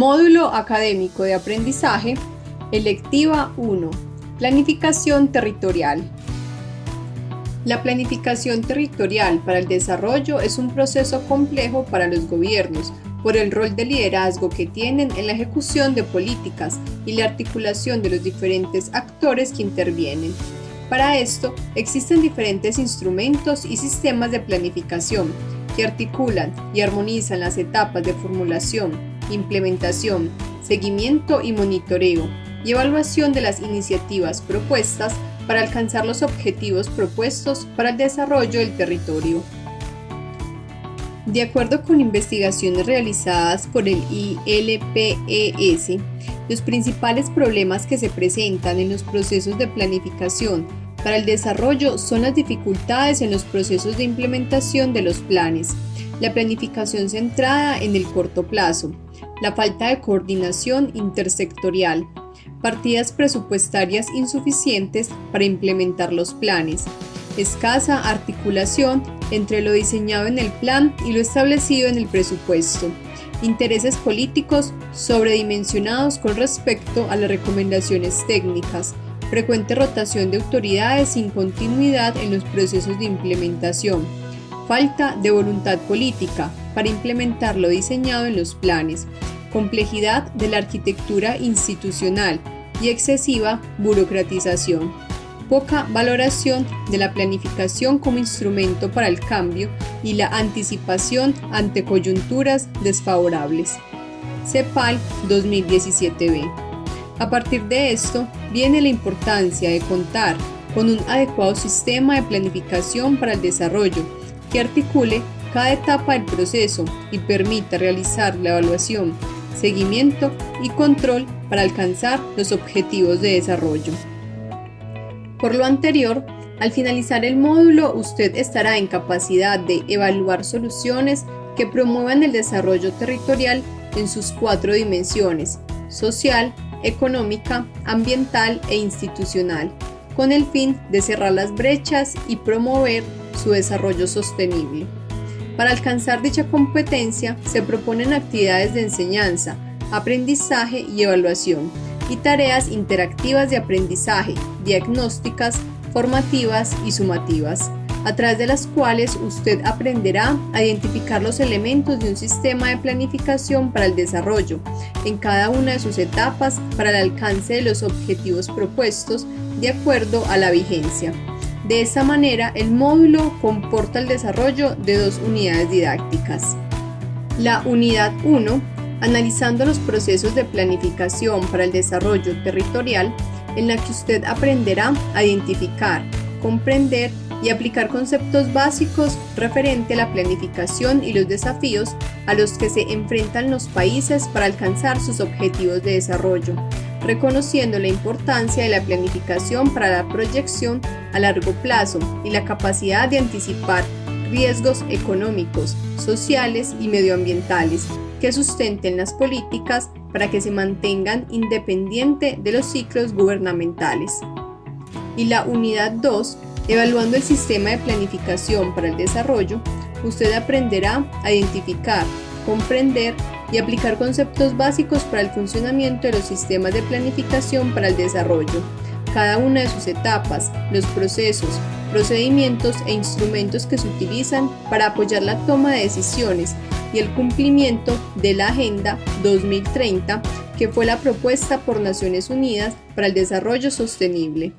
Módulo Académico de Aprendizaje, Electiva 1, Planificación Territorial. La planificación territorial para el desarrollo es un proceso complejo para los gobiernos por el rol de liderazgo que tienen en la ejecución de políticas y la articulación de los diferentes actores que intervienen. Para esto, existen diferentes instrumentos y sistemas de planificación que articulan y armonizan las etapas de formulación, implementación, seguimiento y monitoreo y evaluación de las iniciativas propuestas para alcanzar los objetivos propuestos para el desarrollo del territorio. De acuerdo con investigaciones realizadas por el ILPES, los principales problemas que se presentan en los procesos de planificación para el desarrollo son las dificultades en los procesos de implementación de los planes, la planificación centrada en el corto plazo, la falta de coordinación intersectorial, partidas presupuestarias insuficientes para implementar los planes, escasa articulación entre lo diseñado en el plan y lo establecido en el presupuesto, intereses políticos sobredimensionados con respecto a las recomendaciones técnicas, frecuente rotación de autoridades sin continuidad en los procesos de implementación, falta de voluntad política para implementar lo diseñado en los planes, complejidad de la arquitectura institucional y excesiva burocratización, poca valoración de la planificación como instrumento para el cambio y la anticipación ante coyunturas desfavorables. CEPAL 2017b a partir de esto, viene la importancia de contar con un adecuado sistema de planificación para el desarrollo que articule cada etapa del proceso y permita realizar la evaluación, seguimiento y control para alcanzar los objetivos de desarrollo. Por lo anterior, al finalizar el módulo, usted estará en capacidad de evaluar soluciones que promuevan el desarrollo territorial en sus cuatro dimensiones, social, económica, ambiental e institucional, con el fin de cerrar las brechas y promover su desarrollo sostenible. Para alcanzar dicha competencia se proponen actividades de enseñanza, aprendizaje y evaluación, y tareas interactivas de aprendizaje, diagnósticas, formativas y sumativas a través de las cuales usted aprenderá a identificar los elementos de un sistema de planificación para el desarrollo en cada una de sus etapas para el alcance de los objetivos propuestos de acuerdo a la vigencia. De esta manera, el módulo comporta el desarrollo de dos unidades didácticas. La unidad 1, analizando los procesos de planificación para el desarrollo territorial, en la que usted aprenderá a identificar, comprender y aplicar conceptos básicos referente a la planificación y los desafíos a los que se enfrentan los países para alcanzar sus objetivos de desarrollo, reconociendo la importancia de la planificación para la proyección a largo plazo y la capacidad de anticipar riesgos económicos, sociales y medioambientales que sustenten las políticas para que se mantengan independiente de los ciclos gubernamentales. Y la unidad 2 Evaluando el sistema de planificación para el desarrollo, usted aprenderá a identificar, comprender y aplicar conceptos básicos para el funcionamiento de los sistemas de planificación para el desarrollo, cada una de sus etapas, los procesos, procedimientos e instrumentos que se utilizan para apoyar la toma de decisiones y el cumplimiento de la Agenda 2030, que fue la propuesta por Naciones Unidas para el Desarrollo Sostenible.